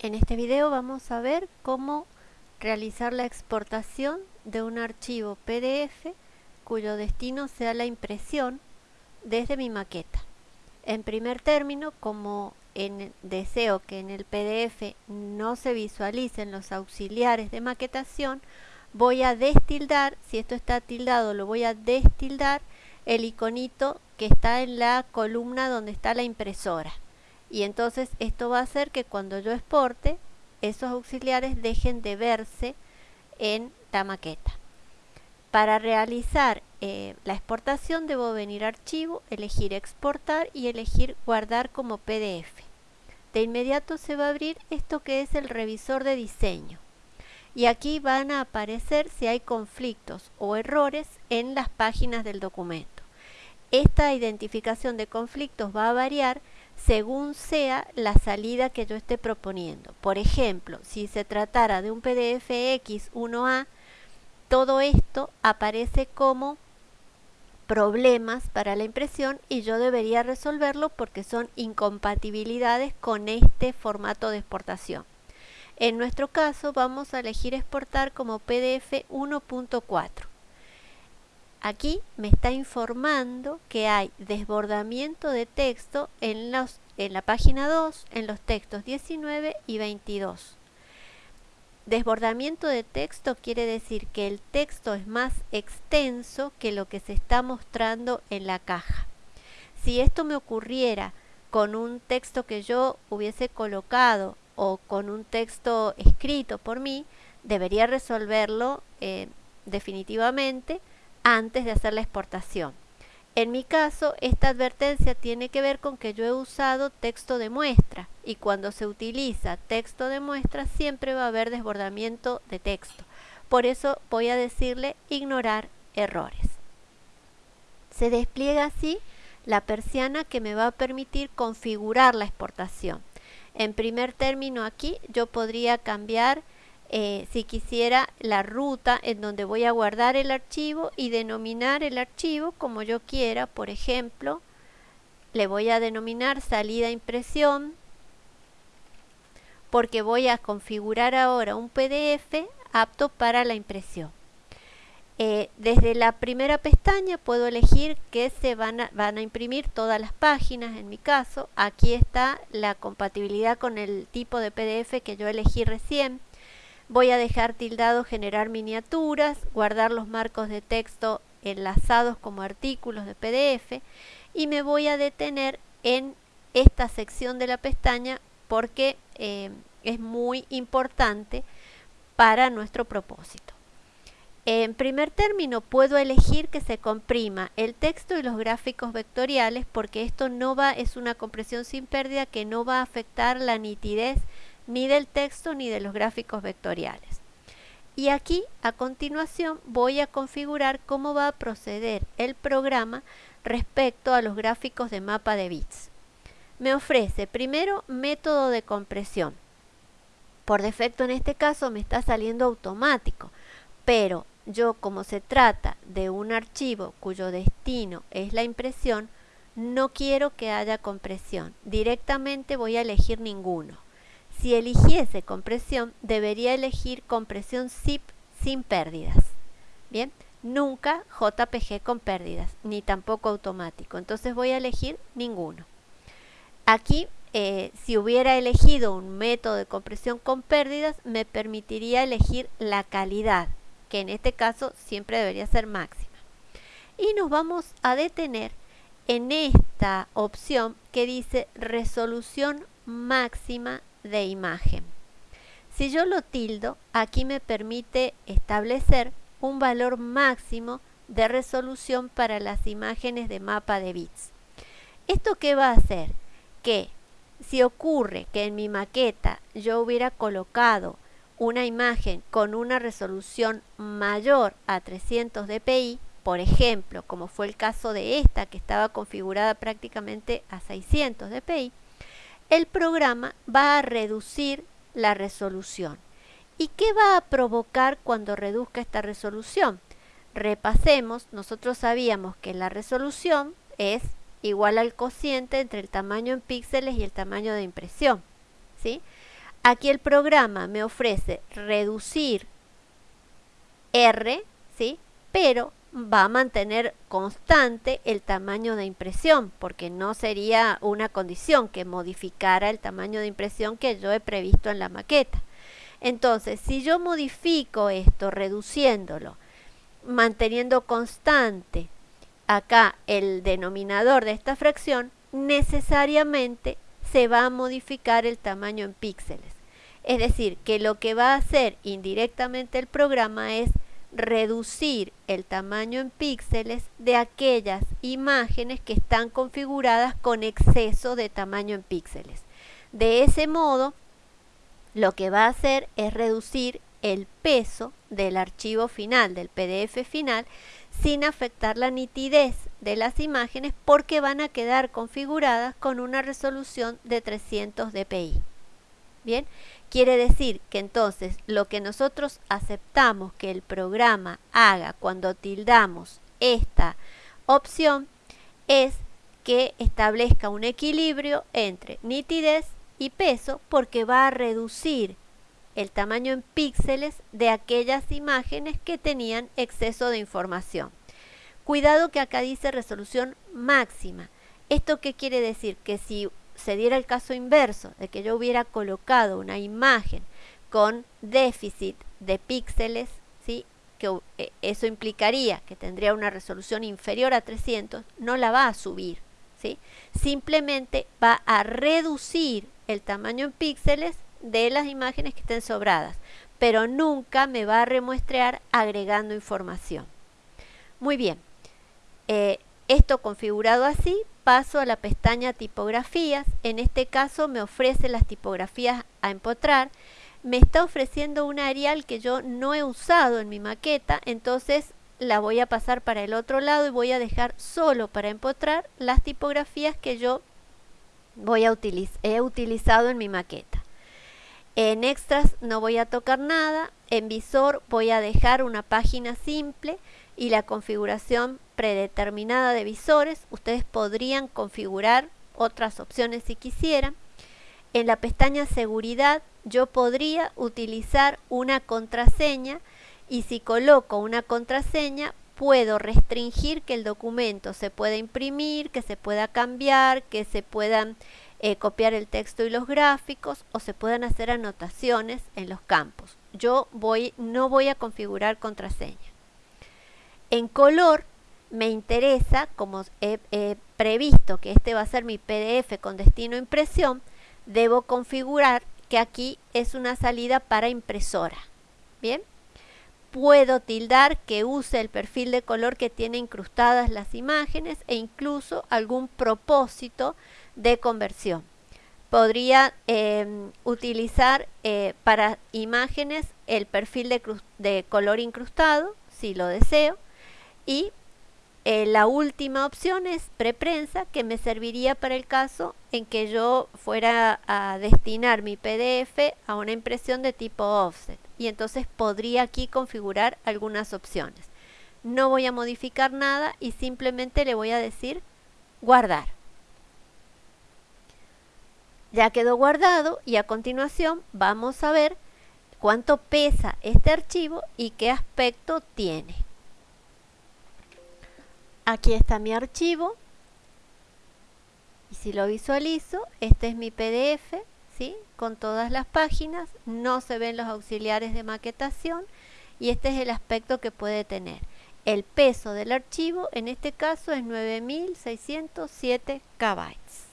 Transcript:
En este video vamos a ver cómo realizar la exportación de un archivo PDF cuyo destino sea la impresión desde mi maqueta. En primer término, como en, deseo que en el PDF no se visualicen los auxiliares de maquetación, voy a destildar, si esto está tildado lo voy a destildar el iconito que está en la columna donde está la impresora y entonces esto va a hacer que cuando yo exporte esos auxiliares dejen de verse en la maqueta. Para realizar eh, la exportación debo venir a archivo, elegir exportar y elegir guardar como PDF. De inmediato se va a abrir esto que es el revisor de diseño. Y aquí van a aparecer si hay conflictos o errores en las páginas del documento. Esta identificación de conflictos va a variar según sea la salida que yo esté proponiendo. Por ejemplo, si se tratara de un PDF X1A, todo esto aparece como problemas para la impresión y yo debería resolverlo porque son incompatibilidades con este formato de exportación. En nuestro caso vamos a elegir exportar como PDF 1.4. Aquí me está informando que hay desbordamiento de texto en, la página 2, en los textos 19 y 22. Desbordamiento de texto quiere decir que el texto es más extenso que lo que se está mostrando en la caja. Si esto me ocurriera con un texto que yo hubiese colocado o con un texto escrito por mí, debería resolverlo eh, definitivamente antes de hacer la exportación. En mi caso, esta advertencia tiene que ver con que yo he usado texto de muestra y cuando se utiliza texto de muestra siempre va a haber desbordamiento de texto. Por eso voy a decirle ignorar errores. Se despliega así la persiana que me va a permitir configurar la exportación. En primer término aquí yo podría cambiar eh, si quisiera la ruta en donde voy a guardar el archivo y denominar el archivo como yo quiera, por ejemplo, le voy a denominar salida impresión porque voy a configurar ahora un PDF apto para la impresión. Eh, desde la primera pestaña puedo elegir que se van a, van a imprimir todas las páginas, en mi caso. Aquí está la compatibilidad con el tipo de PDF que yo elegí recién. Voy a dejar tildado generar miniaturas, guardar los marcos de texto enlazados como artículos de PDF y me voy a detener en esta sección de la pestaña porque eh, es muy importante para nuestro propósito. En primer término, puedo elegir que se comprima el texto y los gráficos vectoriales porque esto no va, es una compresión sin pérdida que no va a afectar la nitidez ni del texto ni de los gráficos vectoriales. Y aquí a continuación voy a configurar cómo va a proceder el programa respecto a los gráficos de mapa de bits. Me ofrece primero método de compresión. Por defecto en este caso me está saliendo automático, pero yo como se trata de un archivo cuyo destino es la impresión, no quiero que haya compresión. Directamente voy a elegir ninguno. Si eligiese compresión, debería elegir compresión zip sin pérdidas. Bien, nunca JPG con pérdidas, ni tampoco automático. Entonces voy a elegir ninguno. Aquí, eh, si hubiera elegido un método de compresión con pérdidas, me permitiría elegir la calidad, que en este caso siempre debería ser máxima. Y nos vamos a detener en esta opción que dice resolución máxima de imagen. Si yo lo tildo, aquí me permite establecer un valor máximo de resolución para las imágenes de mapa de bits. ¿Esto qué va a hacer? Que si ocurre que en mi maqueta yo hubiera colocado una imagen con una resolución mayor a 300 dpi, por ejemplo, como fue el caso de esta que estaba configurada prácticamente a 600 dpi, el programa va a reducir la resolución. ¿Y qué va a provocar cuando reduzca esta resolución? Repasemos, nosotros sabíamos que la resolución es igual al cociente entre el tamaño en píxeles y el tamaño de impresión. ¿sí? Aquí el programa me ofrece reducir R, ¿sí? Pero va a mantener constante el tamaño de impresión, porque no sería una condición que modificara el tamaño de impresión que yo he previsto en la maqueta. Entonces, si yo modifico esto, reduciéndolo, manteniendo constante acá el denominador de esta fracción, necesariamente se va a modificar el tamaño en píxeles. Es decir, que lo que va a hacer indirectamente el programa es reducir el tamaño en píxeles de aquellas imágenes que están configuradas con exceso de tamaño en píxeles. De ese modo, lo que va a hacer es reducir el peso del archivo final, del PDF final, sin afectar la nitidez de las imágenes porque van a quedar configuradas con una resolución de 300 dpi. Bien, quiere decir que entonces lo que nosotros aceptamos que el programa haga cuando tildamos esta opción es que establezca un equilibrio entre nitidez y peso porque va a reducir el tamaño en píxeles de aquellas imágenes que tenían exceso de información. Cuidado que acá dice resolución máxima. ¿Esto qué quiere decir? Que si se diera el caso inverso, de que yo hubiera colocado una imagen con déficit de píxeles, ¿sí? que eh, eso implicaría que tendría una resolución inferior a 300, no la va a subir. ¿sí? Simplemente va a reducir el tamaño en píxeles de las imágenes que estén sobradas, pero nunca me va a remuestrear agregando información. Muy bien, eh, esto configurado así, paso a la pestaña tipografías, en este caso me ofrece las tipografías a empotrar, me está ofreciendo una Arial que yo no he usado en mi maqueta, entonces la voy a pasar para el otro lado y voy a dejar solo para empotrar las tipografías que yo voy a he utilizado en mi maqueta. En extras no voy a tocar nada, en visor voy a dejar una página simple y la configuración predeterminada de visores. Ustedes podrían configurar otras opciones si quisieran. En la pestaña seguridad yo podría utilizar una contraseña y si coloco una contraseña puedo restringir que el documento se pueda imprimir, que se pueda cambiar, que se puedan eh, copiar el texto y los gráficos o se puedan hacer anotaciones en los campos. Yo voy, no voy a configurar contraseña. En color me interesa, como he, previsto que este va a ser mi PDF con destino a impresión, debo configurar que aquí es una salida para impresora. Bien, puedo tildar que use el perfil de color que tiene incrustadas las imágenes e incluso algún propósito de conversión. Podría em, utilizar eh, para imágenes el perfil de, color incrustado, si lo deseo, y eh, la última opción es preprensa, que me serviría para el caso en que yo fuera a destinar mi PDF a una impresión de tipo offset. Y entonces podría aquí configurar algunas opciones. No voy a modificar nada y simplemente le voy a decir guardar. Ya quedó guardado y a continuación vamos a ver cuánto pesa este archivo y qué aspecto tiene. Aquí está mi archivo y si lo visualizo, este es mi PDF, ¿sí? con todas las páginas, no se ven los auxiliares de maquetación y este es el aspecto que puede tener. El peso del archivo en este caso es 9607 KB.